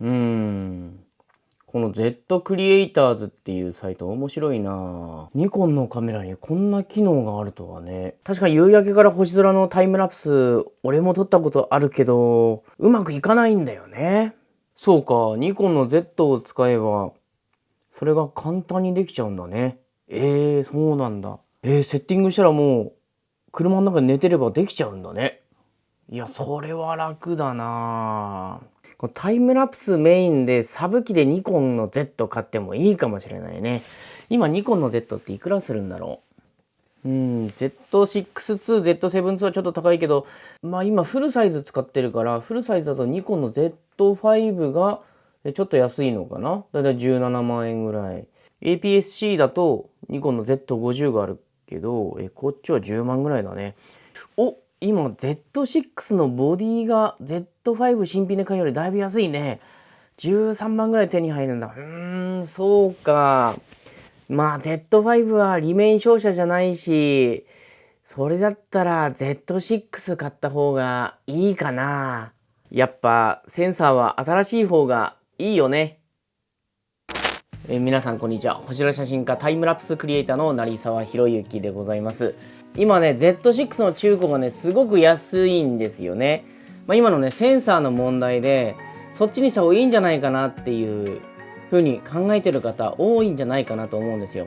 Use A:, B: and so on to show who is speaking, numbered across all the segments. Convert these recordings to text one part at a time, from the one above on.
A: うん。この Z クリエイターズっていうサイト面白いなニコンのカメラにこんな機能があるとはね。確か夕焼けから星空のタイムラプス、俺も撮ったことあるけど、うまくいかないんだよね。そうか、ニコンの Z を使えば、それが簡単にできちゃうんだね。えー、そうなんだ。えー、セッティングしたらもう、車の中で寝てればできちゃうんだね。いや、それは楽だなぁこタイムラプスメインでサブ機でニコンの Z 買ってもいいかもしれないね。今ニコンの Z っていくらするんだろう？うん、Z6-2、Z7-2 はちょっと高いけど、まあ今フルサイズ使ってるから、フルサイズだとニコンの Z5 がちょっと安いのかな？だいたい17万円ぐらい。APS-C だとニコンの Z50 があるけど、えこっちは10万ぐらいだね。お今 Z6 のボディが Z5 新品で買うよりだいぶ安いね。13万ぐらい手に入るんだ。うーん、そうか。まあ Z5 はリメイン商社じゃないし、それだったら Z6 買った方がいいかな。やっぱセンサーは新しい方がいいよね。えー、皆さんこんにちは。星空写真家タイムラプスクリエイターの成沢宏之でございます。今ね Z6 の中古がねすごく安いんですよね、まあ、今のねセンサーの問題でそっちにした方がいいんじゃないかなっていう風に考えてる方多いんじゃないかなと思うんですよ。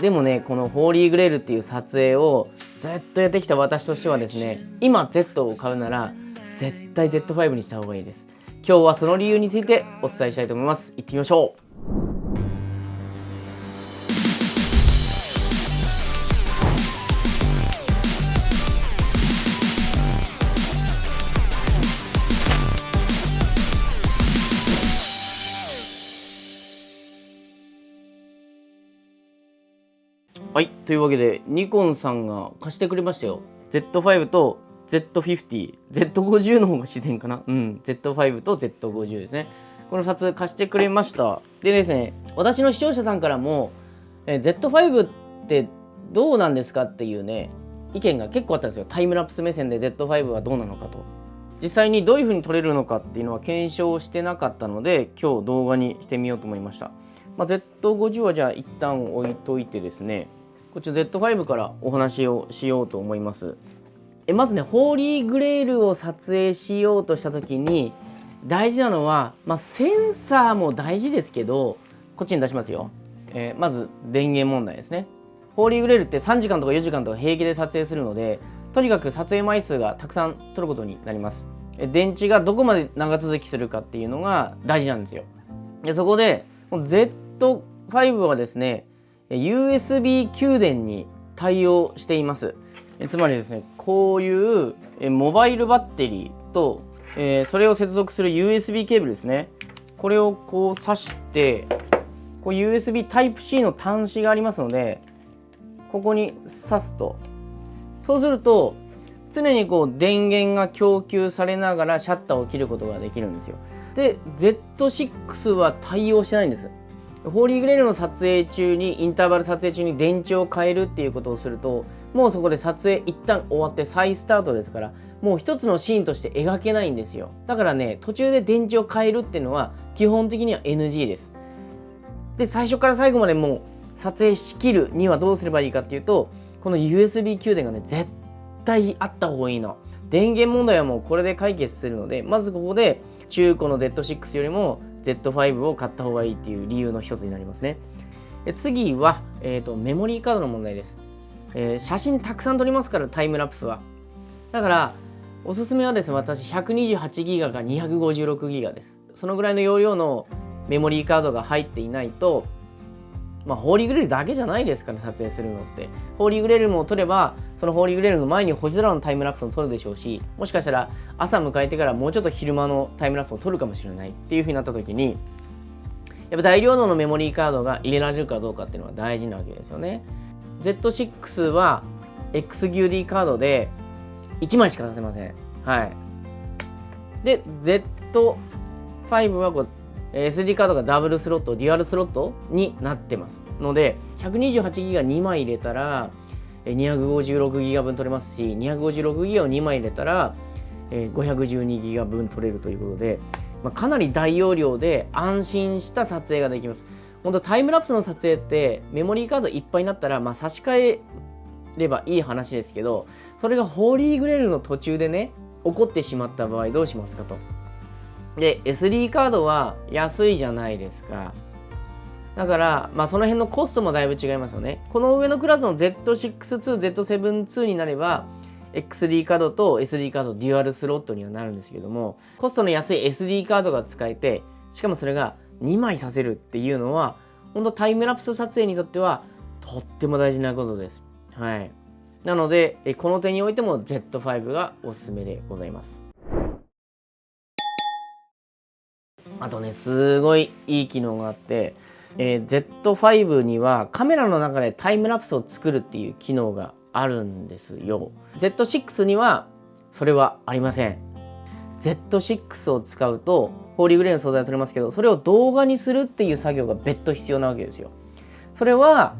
A: でもねこのホーリーグレールっていう撮影をずっとやってきた私としてはですね今 Z を買うなら絶対 Z5 にした方がいいです。今日はその理由についてお伝えしたいと思います。行ってみましょう。はい。というわけで、ニコンさんが貸してくれましたよ。Z5 と Z50。Z50 の方が自然かな。うん。Z5 と Z50 ですね。この2つ貸してくれました。でですね、私の視聴者さんからも、え Z5 ってどうなんですかっていうね、意見が結構あったんですよ。タイムラプス目線で Z5 はどうなのかと。実際にどういう風に撮れるのかっていうのは検証してなかったので、今日動画にしてみようと思いました。まあ、Z50 はじゃあ一旦置いといてですね、こっち Z5 からお話をしようと思います。えまずねホーリーグレールを撮影しようとした時に大事なのは、まあ、センサーも大事ですけどこっちに出しますよ、えー、まず電源問題ですね。ホーリーグレールって3時間とか4時間とか平気で撮影するのでとにかく撮影枚数がたくさん撮ることになります。電池がどこまで長続きするかっていうのが大事なんですよ。でそこで Z5 はですね USB 給電に対応しています。つまりですねこういうモバイルバッテリーと、え、それを接続する USB ケーブルですね。これをこう挿してこう USB Type-C の端子がありますのでここに挿すと。そうすると常にこう電源が供給されながらシャッターを切ることができるんですよ。で Z6 は対応してないんです。ホーリーグレールの撮影中にインターバル撮影中に電池を変えるっていうことをするともうそこで撮影一旦終わって再スタートですからもう一つのシーンとして描けないんですよ。だからね途中で電池を変えるっていうのは基本的には NG です。で最初から最後までもう撮影しきるにはどうすればいいかっていうとこの USB 給電がね絶対あった方がいいの。電源問題はもうこれで解決するのでまずここで中古の Z6 よりも Z5 を買った方がいいっていう理由の一つになりますね。で次は、えーと、メモリーカードの問題です、えー、写真たくさん撮りますからタイムラプスは。だからおすすめはですね私128ギガか256ギガです。そのぐらいの容量のメモリーカードが入っていないとまあ、ホーリーグレールだけじゃないですから、撮影するのって。ホーリーグレールも撮れば、そのホーリーグレールの前に星空のタイムラプスを撮るでしょうし、もしかしたら朝迎えてからもうちょっと昼間のタイムラプスを撮るかもしれないっていう風になった時に、やっぱ大量のメモリーカードが入れられるかどうかっていうのが大事なわけですよね。Z6 は XQD カードで1枚しか出せません。はい。で、Z5 はこう SD カードがダブルスロット、デュアルスロットになってます。ので、128ギガ2枚入れたら、256ギガ分取れますし、256ギガを2枚入れたら、512ギガ分取れるということで、まあ、かなり大容量で安心した撮影ができます。本当タイムラプスの撮影ってメモリーカードいっぱいになったら、まあ、差し替えればいい話ですけどそれがホーリーグレールの途中でね起こってしまった場合どうしますかと。で SD カードは安いじゃないですか。だから、まあ、その辺のコストもだいぶ違いますよねこの上のクラスの Z62、Z72 になれば XD カードと SD カードデュアルスロットにはなるんですけどもコストの安い SD カードが使えてしかもそれが2枚させるっていうのは本当タイムラプス撮影にとってはとっても大事なことです。はい。なので、この点においても Z5 がおすすめでございます。あとね、すごいいい機能があって、えー、Z5 にはカメラの中でタイムラプスを作るっていう機能があるんですよ。Z6 にはそれはありません。Z6 を使うと holy grail の素材を取れますけどそれを動画にするっていう作業が別途必要なわけですよ。それは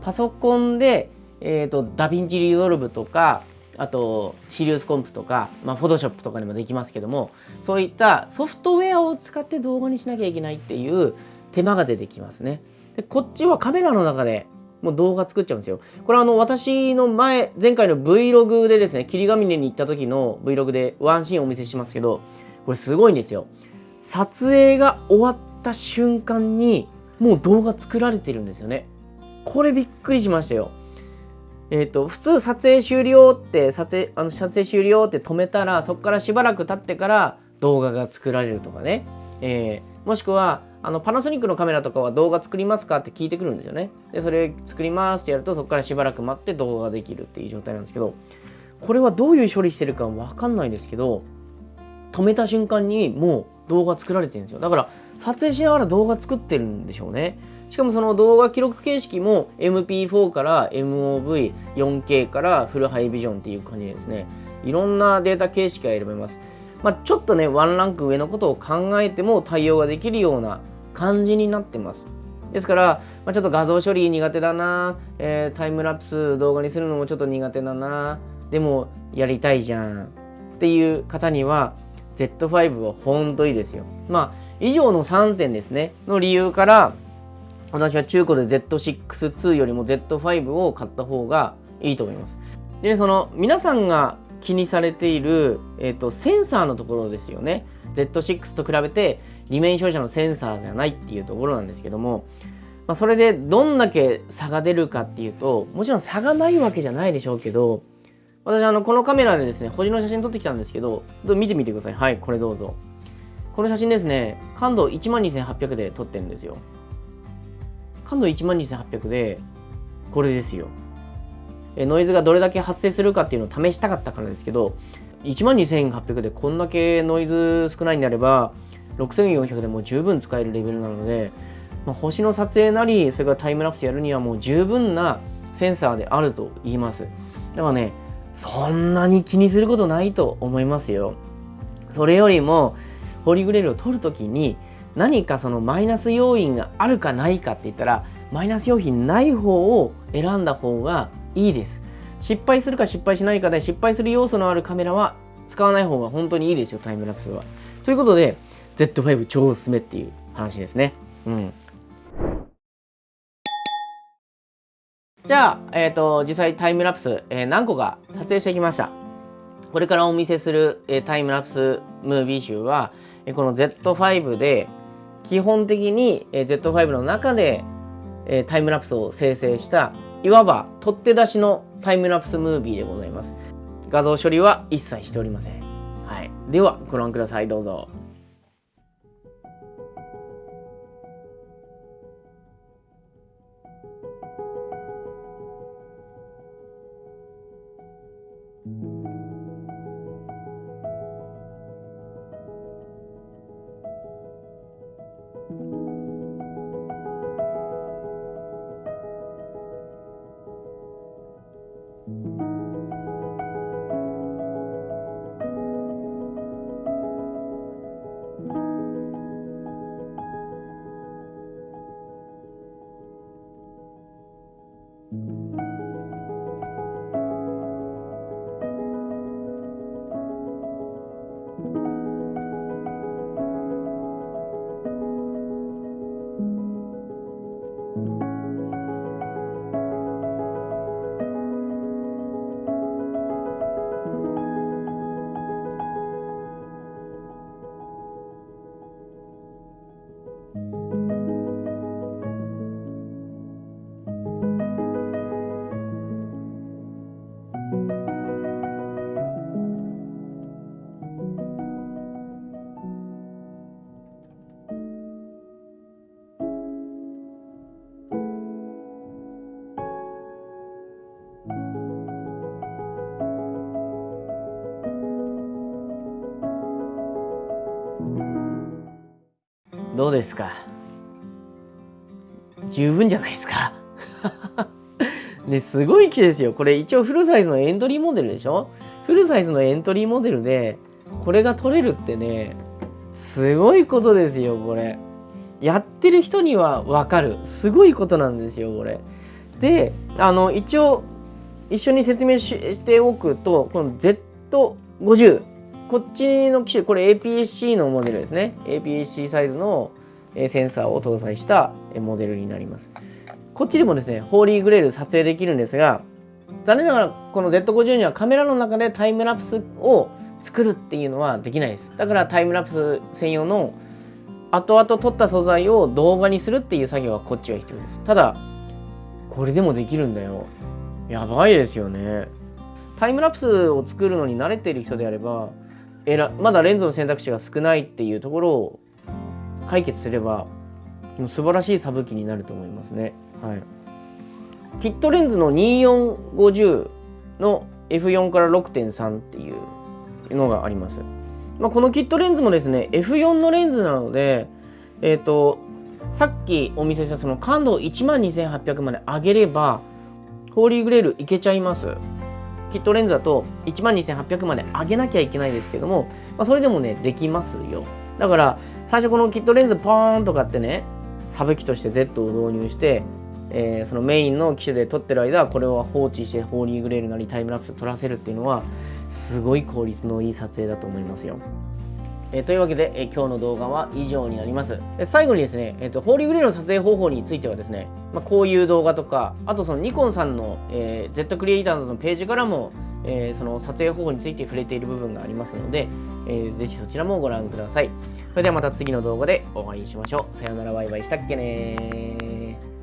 A: パソコンで、えーと、 DaVinci Resolve とかあと SiriusComp とか、まあ、 Photoshop とかでもできますけどもそういったソフトウェアを使って動画にしなきゃいけないっていう手間が出てきますね。でこっちはカメラの中でもう動画作っちゃうんですよ。これはあの私の前、前回の Vlog でですね、霧ヶ峰に行った時の Vlog でワンシーンお見せしますけど、これすごいんですよ。撮影が終わった瞬間にもう動画作られてるんですよね。これびっくりしましたよ。えっ、ー、と、普通撮影終了って撮影、あの撮影終了って止めたら、そこからしばらく経ってから動画が作られるとかね。えー、もしくは、あのパナソニックのカメラとかは動画作りますかって聞いてくるんですよね。で、それ作りますってやるとそこからしばらく待って動画ができるっていう状態なんですけど、これはどういう処理してるかわかんないですけど、止めた瞬間にもう動画作られてるんですよ。だから撮影しながら動画作ってるんでしょうね。しかもその動画記録形式も MP4 から MOV、4K からフルハイビジョンっていう感じですね。いろんなデータ形式が選べます。まあ、ちょっとね、ワンランク上のことを考えても対応ができるような感じになってます。ですから、まあ、ちょっと画像処理苦手だな、えー、タイムラプス動画にするのもちょっと苦手だな、でもやりたいじゃんっていう方には Z5 は本当いいですよ。まあ、以上の3点ですね、の理由から、私は中古で Z6-2 よりも Z5 を買った方がいいと思います。でね、その皆さんが気にされている、えーと、センサーのところですよね。Z6 と比べて裏面照射のセンサーじゃないっていうところなんですけども、まあ、それでどんだけ差が出るかっていうともちろん差がないわけじゃないでしょうけど私あのこのカメラでですね星の写真撮ってきたんですけど見てみてください。はいこれどうぞ。この写真ですね感度12800で撮ってるんですよ。感度12800でこれですよ。ノイズがどれだけ発生するかっていうのを試したかったからですけど12800でこんだけノイズ少ないんであれば6400でも十分使えるレベルなので、まあ、星の撮影なりそれからタイムラプスやるにはもう十分なセンサーであると言いますだからねそんなに気にすることないと思いますよそれよりもホリグレールを取るときに何かそのマイナス要因があるかないかって言ったらマイナス要因ない方を選んだ方がいいです。失敗するか失敗しないかで失敗する要素のあるカメラは使わない方が本当にいいですよ、タイムラプスは。ということで、Z5 超おすすめっていう話ですね。うん。じゃあ、えっ、ー、と、実際タイムラプス、えー、何個か撮影してきました。これからお見せする、えー、タイムラプスムービー集は、えこの Z5 で、基本的に、え Z5 の中で、えタイムラプスを生成したいわば取って出しのタイムラプスムービーでございます。画像処理は一切しておりません。はい。では、ご覧ください。どうぞ。どうですか？十分じゃないですか？ね、すごい機種ですよ。これ一応フルサイズのエントリーモデルでしょ？フルサイズのエントリーモデルでこれが取れるってね、すごいことですよ、これ。やってる人にはわかる。すごいことなんですよ、これ。で、あの、一応一緒に説明しておくと、この Z50 こっちの機種、これ APS-C のモデルですね。APS-C サイズのセンサーを搭載したモデルになります。こっちでもですね、ホーリーグレール撮影できるんですが、残念ながらこの Z50 にはカメラの中でタイムラプスを作るっていうのはできないです。だからタイムラプス専用の後々撮った素材を動画にするっていう作業はこっちは必要です。ただ、これでもできるんだよ。やばいですよね。タイムラプスを作るのに慣れている人であれば、まだレンズの選択肢が少ないっていうところを解決すればもう素晴らしいサブ機になると思いますね。はい、キットレンズの2450の F4 から6.3っていうのがあります。まあ、このキットレンズもですね F4 のレンズなので、えーと、さっきお見せしたその感度を12800まで上げればホーリーグレールいけちゃいます。キットレンズだと12800まで上げなきゃいけないですけども、まあ、それでもね、できますよ。だから、最初このキットレンズポーンとかってね、サブ機として Z を導入して、えー、そのメインの機種で撮ってる間これを放置してホーリーグレールなりタイムラプス撮らせるっていうのはすごい効率のいい撮影だと思いますよ。えー、というわけで、えー、今日の動画は以上になります。最後にですね、えーと、ホーリーグレーの撮影方法についてはですね、まあ、こういう動画とか、あとそのニコンさんの、えー、Z クリエイターズのページからも、えー、その撮影方法について触れている部分がありますので、えー、ぜひそちらもご覧ください。それではまた次の動画でお会いしましょう。さよならバイバイしたっけね